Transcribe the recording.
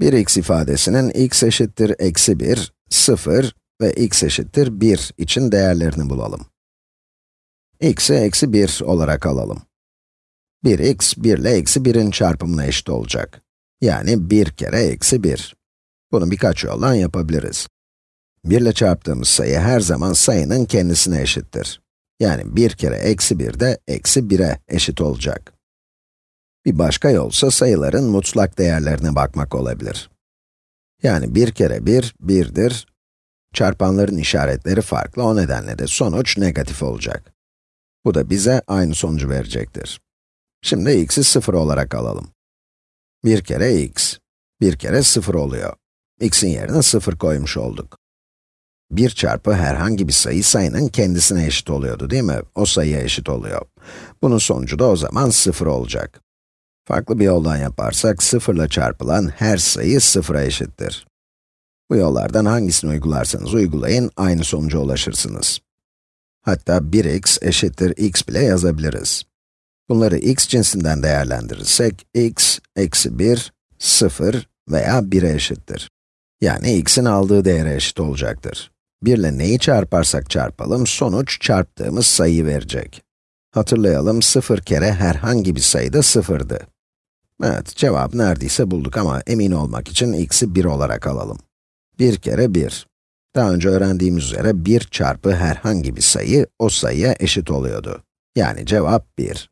Bir x ifadesinin x eşittir eksi 1, 0 ve x eşittir 1 için değerlerini bulalım. x'i eksi 1 olarak alalım. 1x, 1 ile eksi 1'in çarpımına eşit olacak. Yani 1 kere eksi 1. Bunu birkaç yoldan yapabiliriz. 1 ile çarptığımız sayı her zaman sayının kendisine eşittir. Yani 1 kere eksi 1 de eksi 1'e eşit olacak. Bir başka yolsa sayıların mutlak değerlerine bakmak olabilir. Yani 1 kere 1, 1'dir. Çarpanların işaretleri farklı, o nedenle de sonuç negatif olacak. Bu da bize aynı sonucu verecektir. Şimdi x'i 0 olarak alalım. 1 kere x, 1 kere 0 oluyor. x'in yerine 0 koymuş olduk. 1 çarpı herhangi bir sayı sayının kendisine eşit oluyordu değil mi? O sayıya eşit oluyor. Bunun sonucu da o zaman 0 olacak. Farklı bir yoldan yaparsak, 0 ile çarpılan her sayı 0'a eşittir. Bu yollardan hangisini uygularsanız uygulayın, aynı sonuca ulaşırsınız. Hatta 1x eşittir x bile yazabiliriz. Bunları x cinsinden değerlendirirsek, x, eksi 1, 0 veya 1'e eşittir. Yani x'in aldığı değere eşit olacaktır. 1 ile neyi çarparsak çarpalım, sonuç çarptığımız sayıyı verecek. Hatırlayalım, 0 kere herhangi bir sayı da 0'dı. Evet, cevap neredeyse bulduk ama emin olmak için x'i 1 olarak alalım. 1 kere 1. Daha önce öğrendiğimiz üzere 1 çarpı herhangi bir sayı, o sayıya eşit oluyordu. Yani cevap 1.